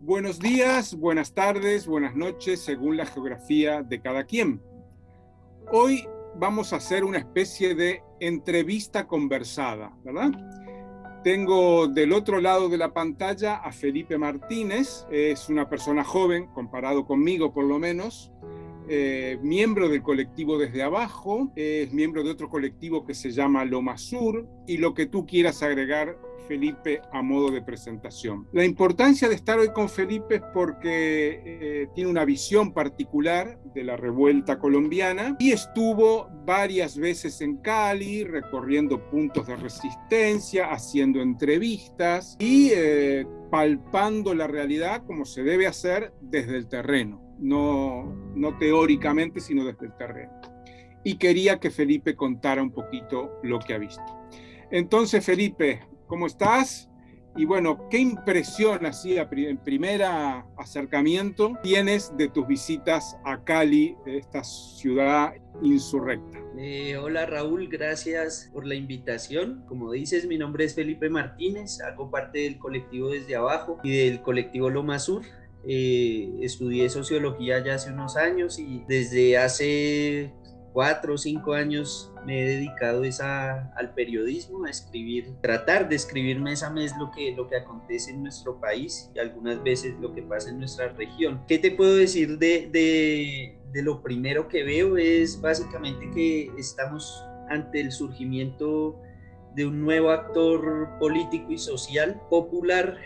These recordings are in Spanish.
Buenos días, buenas tardes, buenas noches, según la geografía de cada quien. Hoy vamos a hacer una especie de entrevista conversada, ¿verdad? Tengo del otro lado de la pantalla a Felipe Martínez, es una persona joven, comparado conmigo por lo menos, eh, miembro del colectivo Desde Abajo, es miembro de otro colectivo que se llama Loma Sur, y lo que tú quieras agregar Felipe a modo de presentación. La importancia de estar hoy con Felipe es porque eh, tiene una visión particular de la revuelta colombiana y estuvo varias veces en Cali recorriendo puntos de resistencia, haciendo entrevistas y eh, palpando la realidad como se debe hacer desde el terreno, no, no teóricamente, sino desde el terreno. Y quería que Felipe contara un poquito lo que ha visto. Entonces, Felipe, ¿cómo estás? Y bueno, ¿qué impresión así en primer acercamiento tienes de tus visitas a Cali, esta ciudad insurrecta? Eh, hola Raúl, gracias por la invitación. Como dices, mi nombre es Felipe Martínez, hago parte del colectivo Desde Abajo y del colectivo Loma Sur. Eh, estudié sociología ya hace unos años y desde hace cuatro o cinco años me he dedicado al periodismo, a escribir, tratar de escribir mes a mes lo que, lo que acontece en nuestro país y algunas veces lo que pasa en nuestra región. ¿Qué te puedo decir de, de, de lo primero que veo? Es básicamente que estamos ante el surgimiento de un nuevo actor político y social popular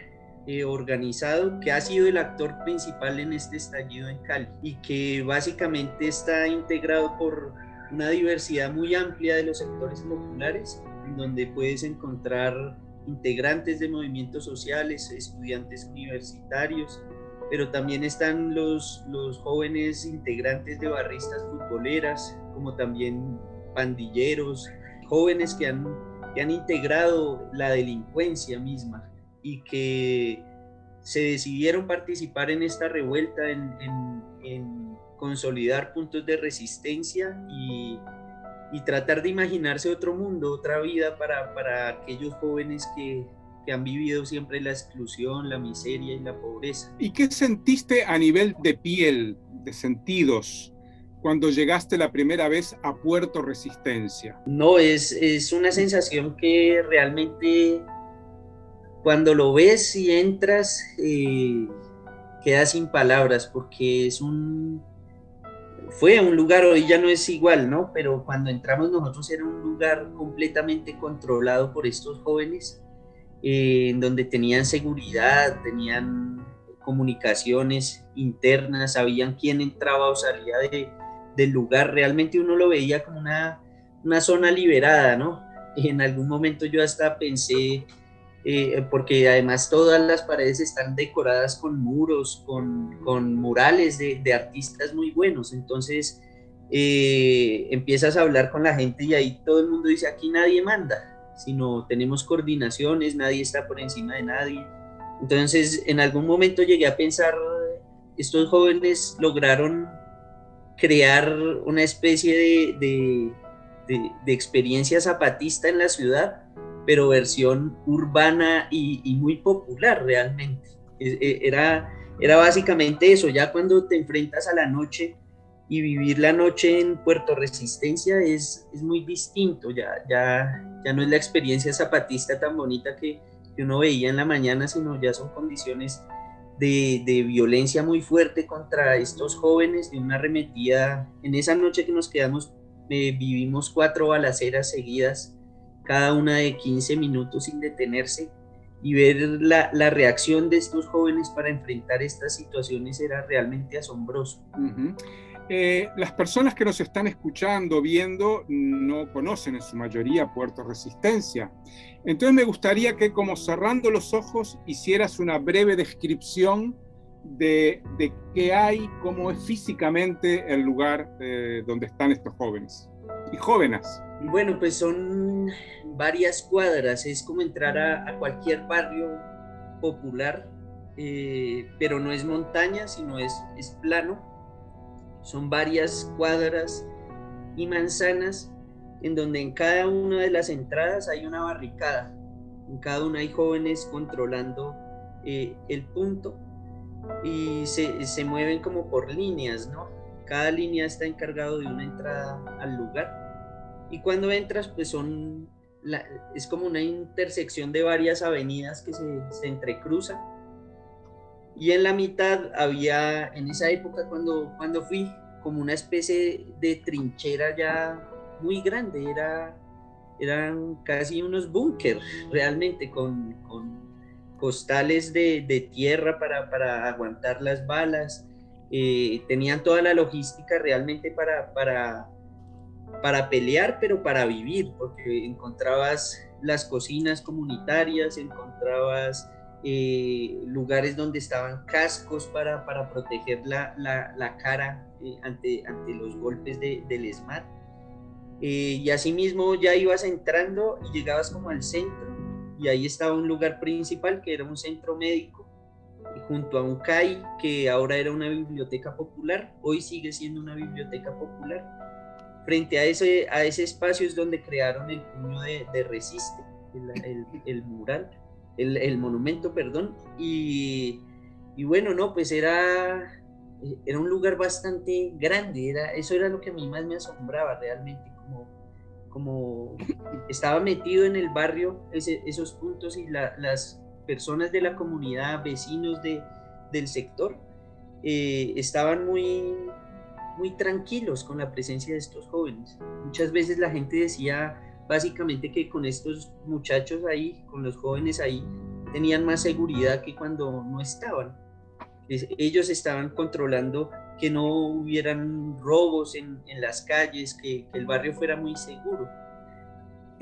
eh, organizado que ha sido el actor principal en este estallido en Cali y que básicamente está integrado por una diversidad muy amplia de los sectores populares, en donde puedes encontrar integrantes de movimientos sociales, estudiantes universitarios, pero también están los, los jóvenes integrantes de barristas futboleras, como también pandilleros, jóvenes que han, que han integrado la delincuencia misma y que se decidieron participar en esta revuelta, en, consolidar puntos de resistencia y, tratar de imaginarse otro mundo, otra vida para, para aquellos jóvenes que, que, han vivido siempre la exclusión, la miseria y la pobreza. ¿Y qué sentiste a nivel de piel, de sentidos? cuando llegaste la primera vez a Puerto Resistencia? No, es, es una sensación que realmente cuando lo ves y entras, eh, quedas sin palabras porque es un... Fue un lugar, hoy ya no es igual, ¿no? Pero cuando entramos nosotros era un lugar completamente controlado por estos jóvenes, eh, en donde tenían seguridad, tenían comunicaciones internas, sabían quién entraba o salía del lugar. Realmente uno lo veía como una, una zona liberada, ¿no? En algún momento yo hasta pensé eh, porque además todas las paredes están decoradas con muros, con, con murales de, artistas muy buenos. Entonces eh, empiezas a hablar con la gente y ahí todo el mundo dice, aquí nadie manda, sino tenemos coordinaciones, nadie está por encima de nadie. Entonces en algún momento llegué a pensar, estos jóvenes lograron crear una especie de, de, de experiencia zapatista en la ciudad pero versión urbana y, muy popular realmente. E, era, era básicamente eso, ya cuando te enfrentas a la noche y vivir la noche en Puerto Resistencia es, es muy distinto, ya, ya, ya no es la experiencia zapatista tan bonita que, que uno veía en la mañana, sino ya son condiciones de, de, violencia muy fuerte contra estos jóvenes, de una arremetida. En esa noche que nos quedamos, eh, vivimos cuatro balaceras seguidas cada una de 15 minutos sin detenerse y ver la, la, reacción de estos jóvenes para enfrentar estas situaciones era realmente asombroso. Eh, las personas que nos están escuchando, viendo, no conocen en su mayoría Puerto Resistencia. Entonces me gustaría que como cerrando los ojos hicieras una breve descripción de, de qué hay, cómo es físicamente el lugar eh, donde están estos jóvenes y jóvenes. Bueno, pues son varias cuadras, es como entrar a, cualquier barrio popular, eh, pero no es montaña, sino es, es plano. son varias cuadras y manzanas en donde en cada una de las entradas hay una barricada. En cada una hay jóvenes controlando eh, el punto y se, se, mueven como por líneas, ¿no? Cada línea está encargado de una entrada al lugar. Y cuando entras, pues son, es como una intersección de varias avenidas que se, se entrecruzan. Y en la mitad había, en esa época cuando, cuando fui, como una especie de trinchera ya muy grande, era, eran casi unos búnkers realmente con, con costales de, de tierra para, para, aguantar las balas, eh, tenían toda la logística realmente para, para, para pelear, pero para vivir, porque encontrabas las cocinas comunitarias, encontrabas eh, lugares donde estaban cascos para, para proteger la, la, la cara eh, ante, ante los golpes de, del SMAT. Eh, y asimismo ya ibas entrando y llegabas como al centro y ahí estaba un lugar principal que era un centro médico junto a un CAI que ahora era una biblioteca popular, hoy sigue siendo una biblioteca popular. Frente a ese, a ese espacio es donde crearon el puño de, de Resiste, el, mural, el, monumento, perdón. Y, y, bueno, no, pues era, era un lugar bastante grande, era, eso era lo que a mí más me asombraba realmente, como estaba metido en el barrio esos puntos y las personas de la comunidad, vecinos de, del sector, eh, estaban muy, muy tranquilos con la presencia de estos jóvenes. Muchas veces la gente decía básicamente que con estos muchachos ahí, con los jóvenes ahí, tenían más seguridad que cuando no estaban. Ellos estaban controlando que no hubieran robos en, en las calles, que, que, el barrio fuera muy seguro.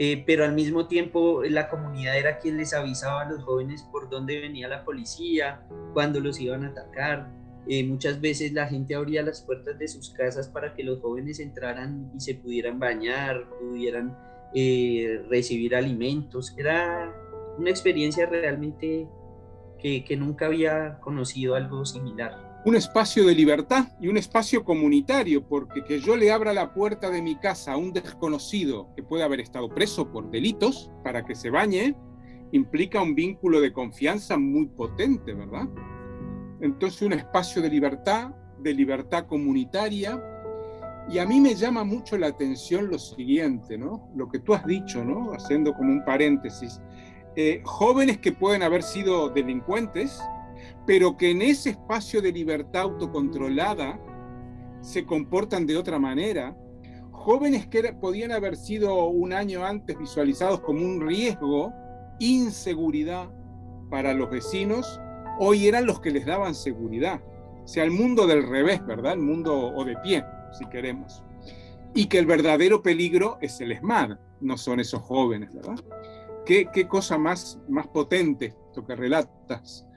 Eh, pero al mismo tiempo la comunidad era quien les avisaba a los jóvenes por dónde venía la policía, cuándo los iban a atacar. Eh, muchas veces la gente abría las puertas de sus casas para que los jóvenes entraran y se pudieran bañar, pudieran eh, recibir alimentos. Era una experiencia realmente que, que nunca había conocido algo similar un espacio de libertad y un espacio comunitario, porque que yo le abra la puerta de mi casa a un desconocido que puede haber estado preso por delitos para que se bañe, implica un vínculo de confianza muy potente, ¿verdad? Entonces un espacio de libertad, de libertad comunitaria, y a mí me llama mucho la atención lo siguiente, ¿no? Lo que tú has dicho, ¿no? Haciendo como un paréntesis. Eh, jóvenes que pueden haber sido delincuentes, pero que en ese espacio de libertad autocontrolada se comportan de otra manera. Jóvenes que podían haber sido un año antes visualizados como un riesgo, inseguridad para los vecinos, hoy eran los que les daban seguridad. O sea, el mundo del revés, ¿verdad? El mundo o de pie, si queremos. Y que el verdadero peligro es el ESMAD, no son esos jóvenes, ¿verdad? ¿Qué, qué cosa más, más potente esto que relatas?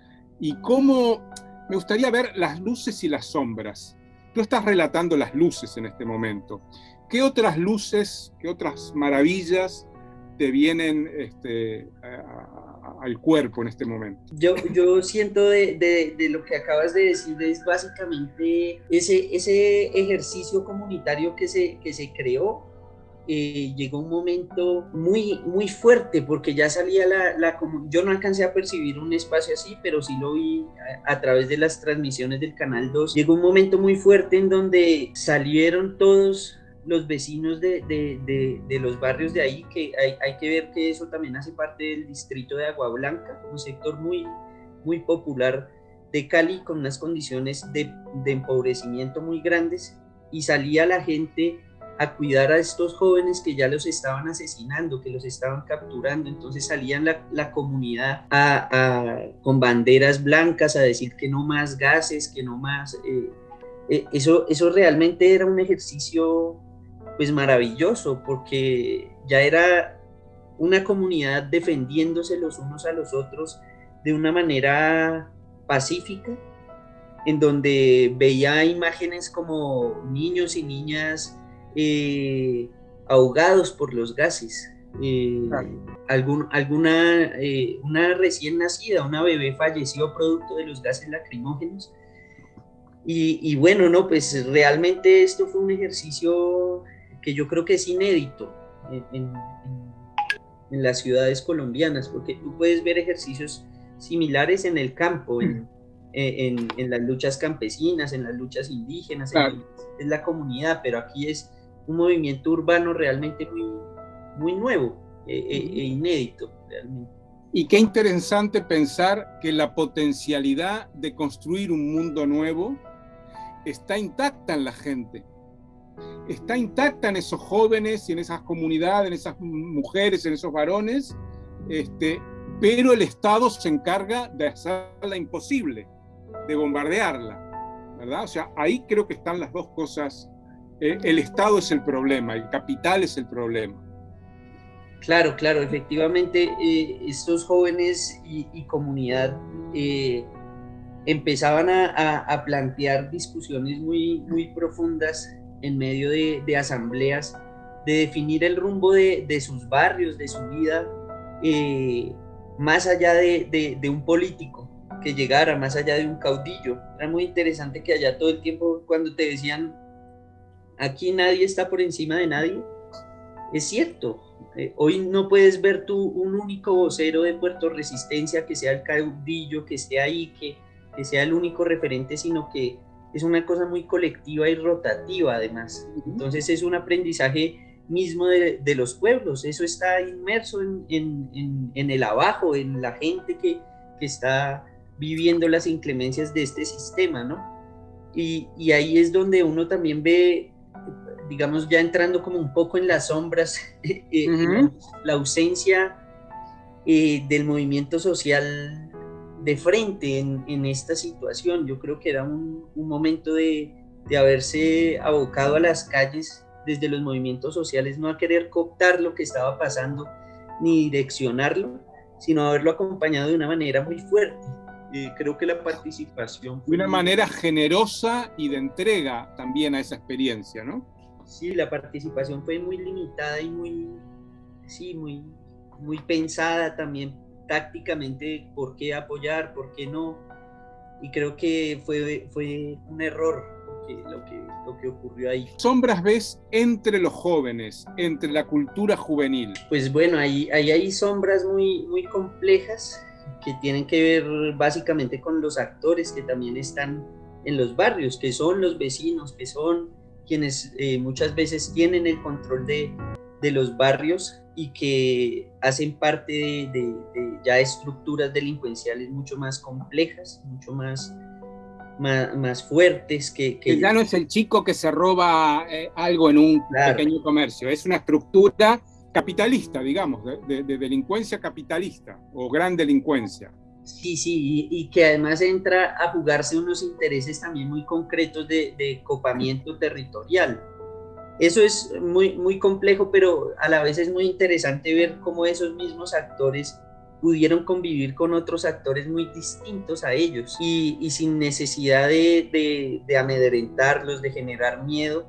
Y cómo me gustaría ver las luces y las sombras. Tú estás relatando las luces en este momento. ¿Qué otras luces, qué otras maravillas te vienen este, al cuerpo en este momento? Yo, siento de, lo que acabas de decir es básicamente ese, ese ejercicio comunitario que se, que se creó eh, llegó un momento muy, muy fuerte porque ya salía la, la, yo no alcancé a percibir un espacio así, pero sí lo vi a, través de las transmisiones del Canal 2. Llegó un momento muy fuerte en donde salieron todos los vecinos de, de, de, los barrios de ahí, que hay, hay, que ver que eso también hace parte del distrito de Agua Blanca, un sector muy, muy popular de Cali con unas condiciones de, de empobrecimiento muy grandes y salía la gente a cuidar a estos jóvenes que ya los estaban asesinando, que los estaban capturando. Entonces salían la, la comunidad con banderas blancas a decir que no más gases, que no más... Eh, eh, eso, eso realmente era un ejercicio pues maravilloso porque ya era una comunidad defendiéndose los unos a los otros de una manera pacífica, en donde veía imágenes como niños y niñas eh, ahogados por los gases. Eh, algún, alguna, eh, una recién nacida, una bebé falleció producto de los gases lacrimógenos. Y, bueno, no, pues realmente esto fue un ejercicio que yo creo que es inédito en, las ciudades colombianas, porque tú puedes ver ejercicios similares en el campo, en, las luchas campesinas, en las luchas indígenas, en, la comunidad, pero aquí es un movimiento urbano realmente muy, muy nuevo e, e, e inédito realmente. Y qué interesante pensar que la potencialidad de construir un mundo nuevo está intacta en la gente. Está intacta en esos jóvenes y en esas comunidades, en esas mujeres, en esos varones, este, pero el Estado se encarga de hacerla imposible, de bombardearla, ¿verdad? O sea, ahí creo que están las dos cosas. Eh, el Estado es el problema, el capital es el problema. Claro, claro, efectivamente, eh, estos jóvenes y, comunidad eh, empezaban a, plantear discusiones muy, muy profundas en medio de, asambleas, de definir el rumbo de, sus barrios, de su vida, eh, más allá de, un político que llegara, más allá de un caudillo. Era muy interesante que allá todo el tiempo cuando te decían, aquí nadie está por encima de nadie, es cierto. Eh, hoy no puedes ver tú un único vocero de Puerto Resistencia que sea el caudillo, que esté ahí, que, que sea el único referente, sino que es una cosa muy colectiva y rotativa además. Entonces es un aprendizaje mismo de, los pueblos, eso está inmerso en, el abajo, en la gente que, está viviendo las inclemencias de este sistema, ¿no? Y, ahí es donde uno también ve, digamos, ya entrando como un poco en las sombras, eh, la, ausencia eh, del movimiento social de frente en, esta situación. Yo creo que era un, momento de, haberse abocado a las calles desde los movimientos sociales, no a querer cooptar lo que estaba pasando ni direccionarlo, sino haberlo acompañado de una manera muy fuerte. creo que la participación... de una manera generosa y de entrega también a esa experiencia, ¿no? Sí, la participación fue muy limitada y muy, sí, muy, muy pensada también tácticamente por qué apoyar, por qué no. Y creo que fue, fue un error lo, que, lo que ocurrió ahí. Sombras ves entre los jóvenes, entre la cultura juvenil. Pues bueno, ahí, ahí hay sombras muy, muy complejas que tienen que ver básicamente con los actores que también están en los barrios, que son los vecinos, que son quienes eh, muchas veces tienen el control de, de los barrios y que hacen parte de, ya estructuras delincuenciales mucho más complejas, mucho más, más, fuertes que, que, Ya no es el chico que se roba eh, algo en un pequeño comercio, es una estructura capitalista, digamos, de, delincuencia capitalista o gran delincuencia. Sí, sí, y, que además entra a jugarse unos intereses también muy concretos de, copamiento territorial eso es muy, muy complejo, pero a la vez es muy interesante ver cómo esos mismos actores pudieron convivir con otros actores muy distintos a ellos y, sin necesidad de, de, amedrentarlos, de generar miedo,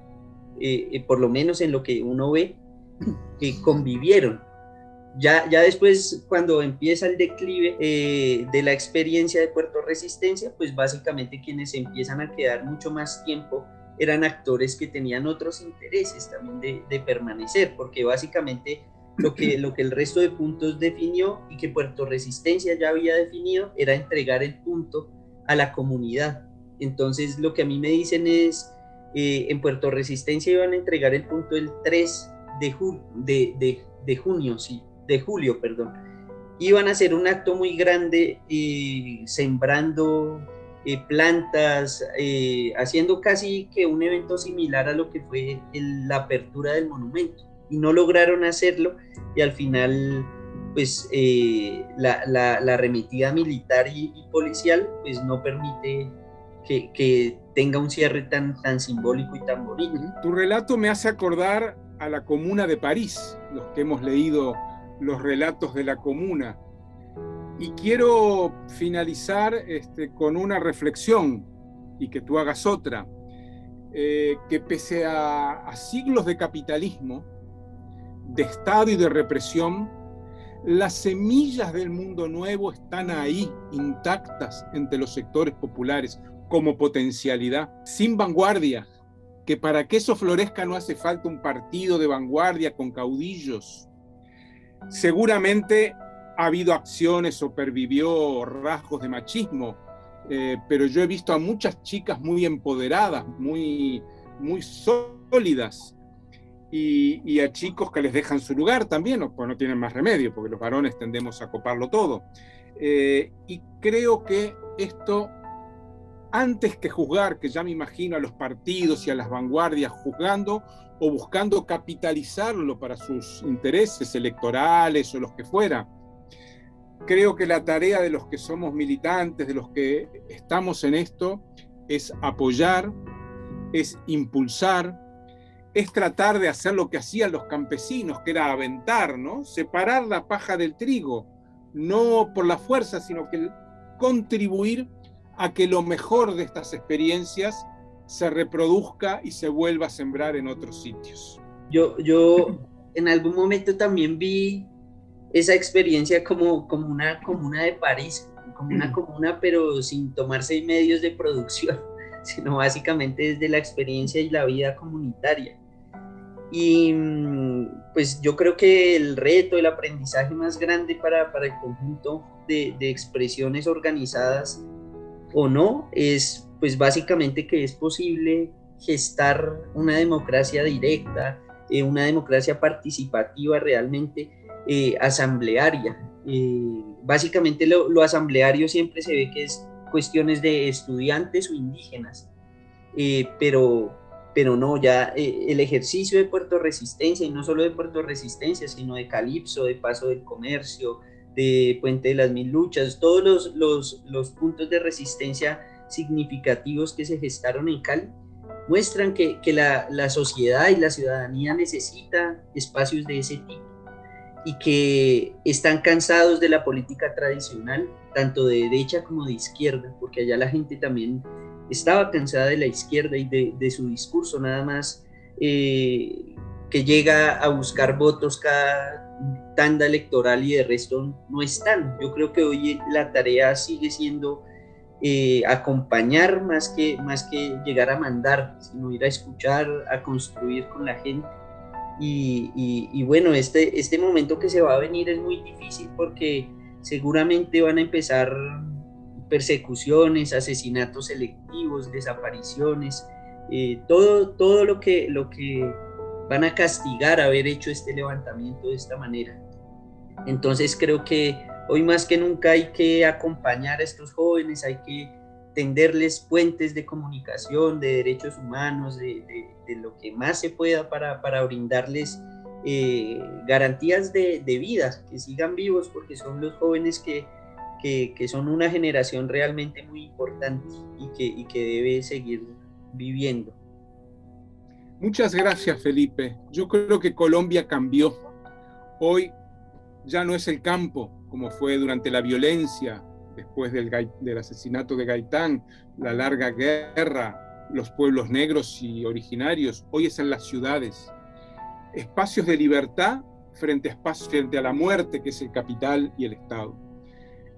eh, eh, por lo menos en lo que uno ve, que convivieron. Ya, ya después, cuando empieza el declive eh, de la experiencia de Puerto Resistencia, pues básicamente quienes empiezan a quedar mucho más tiempo eran actores que tenían otros intereses también de, permanecer, porque básicamente lo que, lo que el resto de puntos definió y que Puerto Resistencia ya había definido era entregar el punto a la comunidad. Entonces lo que a mí me dicen es, eh, en Puerto Resistencia iban a entregar el punto el 3 de, de, de, junio, sí, de julio, perdón. Iban a hacer un acto muy grande eh, sembrando eh, plantas, eh, haciendo casi que un evento similar a lo que fue la apertura del monumento. Y no lograron hacerlo y al final pues eh, la, la, remitida militar y, policial pues no permite que, que, tenga un cierre tan, tan simbólico y tan bonito. Tu relato me hace acordar a la Comuna de París, los que hemos leído los relatos de la Comuna, y quiero finalizar este, con una reflexión y que tú hagas otra, eh, que pese a, siglos de capitalismo, de Estado y de represión, las semillas del mundo nuevo están ahí, intactas entre los sectores populares, como potencialidad, sin vanguardia, que para que eso florezca no hace falta un partido de vanguardia con caudillos. Seguramente ha habido acciones o pervivió rasgos de machismo, eh, pero yo he visto a muchas chicas muy empoderadas, muy, muy sólidas, y, a chicos que les dejan su lugar también, pues no tienen más remedio, porque los varones tendemos a coparlo todo. Eh, y creo que esto, antes que juzgar, que ya me imagino a los partidos y a las vanguardias juzgando o buscando capitalizarlo para sus intereses electorales o los que fuera, creo que la tarea de los que somos militantes, de los que estamos en esto, es apoyar, es impulsar, es tratar de hacer lo que hacían los campesinos, que era aventar, ¿no? Separar la paja del trigo, no por la fuerza, sino que contribuir a que lo mejor de estas experiencias se reproduzca y se vuelva a sembrar en otros sitios. Yo, yo en algún momento también vi esa experiencia como, como una comuna de París, como una comuna pero sin tomarse medios de producción, sino básicamente desde la experiencia y la vida comunitaria. Y mm, pues yo creo que el reto, el aprendizaje más grande para, para el conjunto de, de, expresiones organizadas o no es pues básicamente que es posible gestar una democracia directa, eh, una democracia participativa realmente eh, asamblearia. Eh, básicamente lo, lo, asambleario siempre se ve que es cuestiones de estudiantes o indígenas, pero pero no, ya eh, el ejercicio de Puerto Resistencia, y no solo de Puerto Resistencia, sino de Calipso, de Paso del Comercio, de Puente de las Mil Luchas, todos los, los, puntos de resistencia significativos que se gestaron en Cali, muestran que, que la, la, sociedad y la ciudadanía necesita espacios de ese tipo y que están cansados de la política tradicional, tanto de derecha como de izquierda, porque allá la gente también estaba cansada de la izquierda y de, su discurso, nada más eh, que llega a buscar votos cada tanda electoral y de resto no están. Yo creo que hoy la tarea sigue siendo eh, acompañar más que, más que llegar a mandar, sino ir a escuchar, a construir con la gente. Y, bueno, este, este momento que se va a venir es muy difícil porque seguramente van a empezar persecuciones, asesinatos selectivos, desapariciones, eh, todo, todo lo, que, lo que van a castigar haber hecho este levantamiento de esta manera. Entonces creo que hoy más que nunca hay que acompañar a estos jóvenes, hay que tenderles puentes de comunicación, de derechos humanos, de, lo que más se pueda para, para brindarles eh, garantías de, de vida, que sigan vivos, porque son los jóvenes que que, son una generación realmente muy importante y que, y que debe seguir viviendo. Muchas gracias, Felipe. Yo creo que Colombia cambió. Hoy ya no es el campo como fue durante la violencia, después del, asesinato de Gaitán, la larga guerra, los pueblos negros y originarios. Hoy es en las ciudades. Espacios de libertad frente a, espacios, frente a la muerte, que es el capital y el Estado.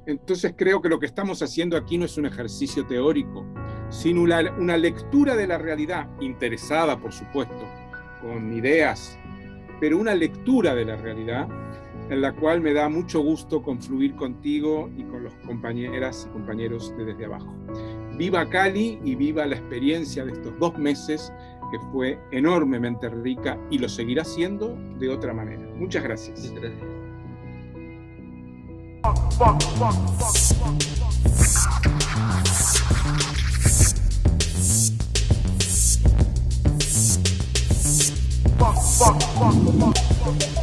Entonces creo que lo que estamos haciendo aquí no es un ejercicio teórico, sino una, lectura de la realidad, interesada por supuesto, con ideas, pero una lectura de la realidad en la cual me da mucho gusto confluir contigo y con los compañeras y compañeros de Desde Abajo. Viva Cali y viva la experiencia de estos dos meses que fue enormemente rica y lo seguirá siendo de otra manera. Muchas gracias. Muchas gracias fuck, fuck, fuck, fuck, fuck. Fuck, fuck, fuck, fuck.